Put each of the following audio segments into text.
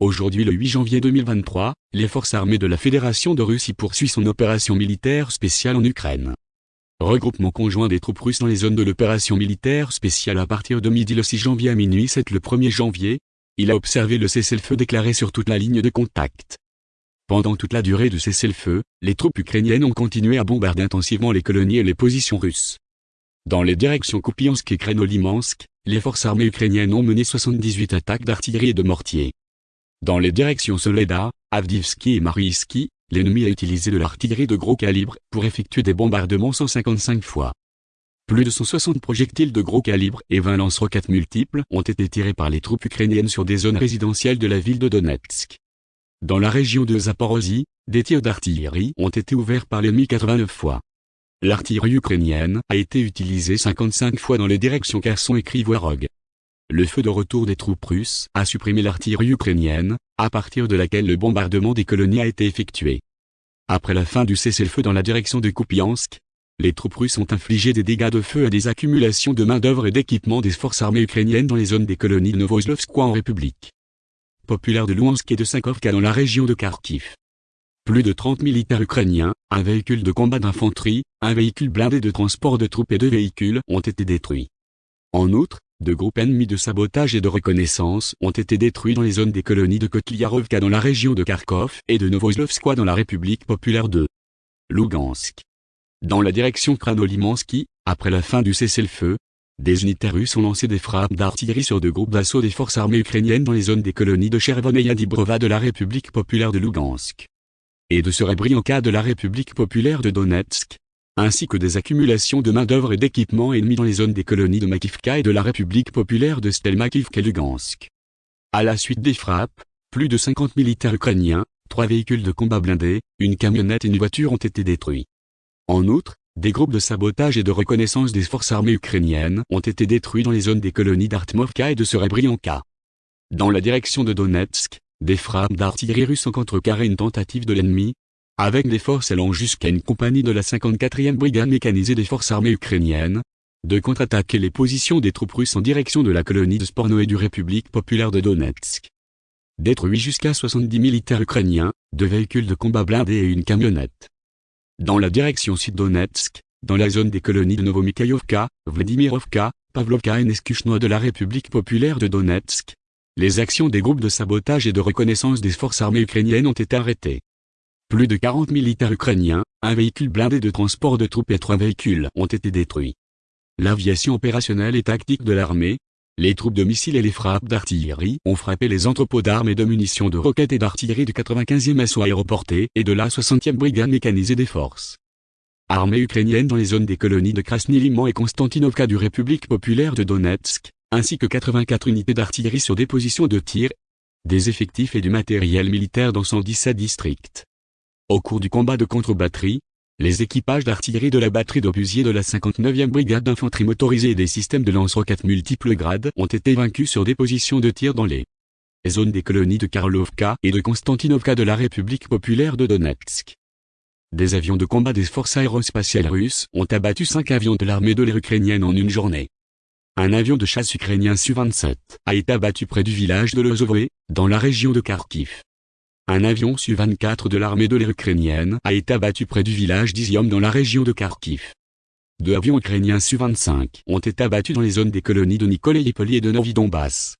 Aujourd'hui le 8 janvier 2023, les forces armées de la Fédération de Russie poursuivent son opération militaire spéciale en Ukraine. Regroupement conjoint des troupes russes dans les zones de l'opération militaire spéciale à partir de midi le 6 janvier à minuit 7 le 1er janvier, il a observé le cessez-le-feu déclaré sur toute la ligne de contact. Pendant toute la durée de cessez-le-feu, les troupes ukrainiennes ont continué à bombarder intensivement les colonies et les positions russes. Dans les directions Kupiansk et Krenolimansk, les forces armées ukrainiennes ont mené 78 attaques d'artillerie et de mortiers. Dans les directions Soledar, Avdivski et Mariiski, l'ennemi a utilisé de l'artillerie de gros calibre pour effectuer des bombardements 155 fois. Plus de 160 projectiles de gros calibre et 20 lance-roquettes multiples ont été tirés par les troupes ukrainiennes sur des zones résidentielles de la ville de Donetsk. Dans la région de Zaporozhye, des tirs d'artillerie ont été ouverts par l'ennemi 89 fois. L'artillerie ukrainienne a été utilisée 55 fois dans les directions Kherson et Krivorog le feu de retour des troupes russes a supprimé l'artillerie ukrainienne, à partir de laquelle le bombardement des colonies a été effectué. Après la fin du cessez-le-feu dans la direction de Kupiansk, les troupes russes ont infligé des dégâts de feu à des accumulations de main-d'œuvre et d'équipements des forces armées ukrainiennes dans les zones des colonies de Novoslovskoye en République populaire de Louhansk et de Sankovka dans la région de Kharkiv. Plus de 30 militaires ukrainiens, un véhicule de combat d'infanterie, un véhicule blindé de transport de troupes et deux véhicules ont été détruits. En outre, de groupes ennemis de sabotage et de reconnaissance ont été détruits dans les zones des colonies de Kotliarovka dans la région de Kharkov et de Novoslovskoye dans la République populaire de Lugansk. Dans la direction Kranolimansky, après la fin du cessez-le-feu, des unités russes ont lancé des frappes d'artillerie sur deux groupes d'assaut des forces armées ukrainiennes dans les zones des colonies de Chervon et Yadibrova de la République populaire de Lugansk et de Serebrianka de la République populaire de Donetsk, ainsi que des accumulations de main-d'œuvre et d'équipements ennemis dans les zones des colonies de Makivka et de la République populaire de Stelmakivka et Lugansk. À la suite des frappes, plus de 50 militaires ukrainiens, trois véhicules de combat blindés, une camionnette et une voiture ont été détruits. En outre, des groupes de sabotage et de reconnaissance des forces armées ukrainiennes ont été détruits dans les zones des colonies d'Artmovka et de Serebrianka. Dans la direction de Donetsk, des frappes d'artillerie russe ont contrecarré une tentative de l'ennemi, avec des forces allant jusqu'à une compagnie de la 54e brigade mécanisée des forces armées ukrainiennes, de contre-attaquer les positions des troupes russes en direction de la colonie de Sporno et du République populaire de Donetsk. Détruit jusqu'à 70 militaires ukrainiens, deux véhicules de combat blindés et une camionnette. Dans la direction sud-Donetsk, dans la zone des colonies de Novomikhaïovka, Vladimirovka, Pavlovka et Neskuchno de la République populaire de Donetsk, les actions des groupes de sabotage et de reconnaissance des forces armées ukrainiennes ont été arrêtées. Plus de 40 militaires ukrainiens, un véhicule blindé de transport de troupes et trois véhicules ont été détruits. L'aviation opérationnelle et tactique de l'armée, les troupes de missiles et les frappes d'artillerie ont frappé les entrepôts d'armes et de munitions de roquettes et d'artillerie du 95e assaut aéroporté et de la 60e brigade mécanisée des forces. Armée ukrainienne dans les zones des colonies de Krasny-Liman et Konstantinovka du République populaire de Donetsk, ainsi que 84 unités d'artillerie sur des positions de tir, des effectifs et du matériel militaire dans 117 districts. Au cours du combat de contre-batterie, les équipages d'artillerie de la batterie d'obusiers de la 59e brigade d'infanterie motorisée et des systèmes de lance-roquettes multiples grades ont été vaincus sur des positions de tir dans les zones des colonies de Karlovka et de Konstantinovka de la République populaire de Donetsk. Des avions de combat des forces aérospatiales russes ont abattu cinq avions de l'armée de l'air ukrainienne en une journée. Un avion de chasse ukrainien Su-27 a été abattu près du village de Lozové, dans la région de Kharkiv. Un avion Su-24 de l'armée de l'air ukrainienne a été abattu près du village d'Izium dans la région de Kharkiv. Deux avions ukrainiens Su-25 ont été abattus dans les zones des colonies de Nikolaïpoli et de Novi-Donbass.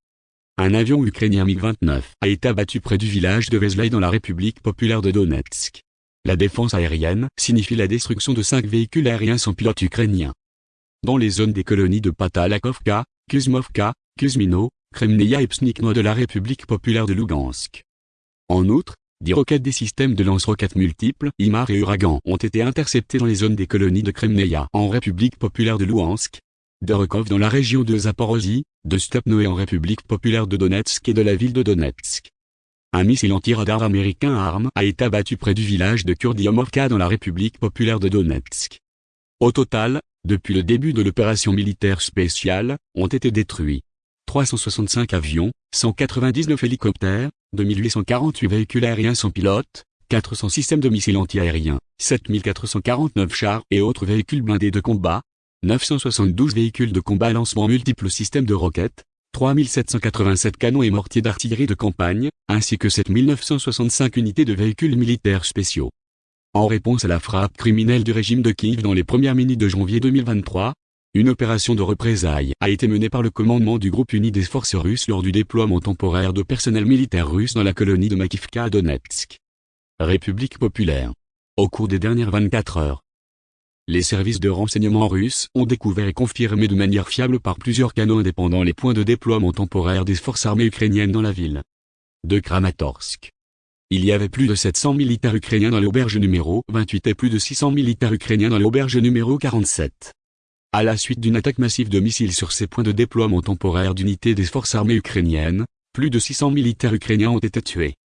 Un avion ukrainien MiG-29 a été abattu près du village de Vezlaï dans la République populaire de Donetsk. La défense aérienne signifie la destruction de cinq véhicules aériens sans pilote ukrainiens. Dans les zones des colonies de Patalakovka, Kuzmovka, Kuzmino, Kremneia et Psnikno de la République populaire de Lugansk. En outre, des roquettes des systèmes de lance-roquettes multiples, IMAR et Uragan, ont été interceptées dans les zones des colonies de Kremneia en République populaire de Luhansk, de Rokov dans la région de Zaporozhye, de Stepnoé en République populaire de Donetsk et de la ville de Donetsk. Un missile anti-radar américain arme a été abattu près du village de Kurdiomovka dans la République populaire de Donetsk. Au total, depuis le début de l'opération militaire spéciale, ont été détruits 365 avions, 199 hélicoptères, 2848 véhicules aériens sans pilote, 400 systèmes de missiles antiaériens, 7449 chars et autres véhicules blindés de combat, 972 véhicules de combat lancement multiples systèmes de roquettes, 3787 canons et mortiers d'artillerie de campagne, ainsi que 7965 unités de véhicules militaires spéciaux. En réponse à la frappe criminelle du régime de Kiev dans les premières minutes de janvier 2023, une opération de représailles a été menée par le commandement du groupe uni des forces russes lors du déploiement temporaire de personnel militaire russe dans la colonie de Makivka à Donetsk. République populaire. Au cours des dernières 24 heures, les services de renseignement russes ont découvert et confirmé de manière fiable par plusieurs canaux indépendants les points de déploiement temporaire des forces armées ukrainiennes dans la ville de Kramatorsk. Il y avait plus de 700 militaires ukrainiens dans l'auberge numéro 28 et plus de 600 militaires ukrainiens dans l'auberge numéro 47. À la suite d'une attaque massive de missiles sur ces points de déploiement temporaire d'unités des forces armées ukrainiennes, plus de 600 militaires ukrainiens ont été tués.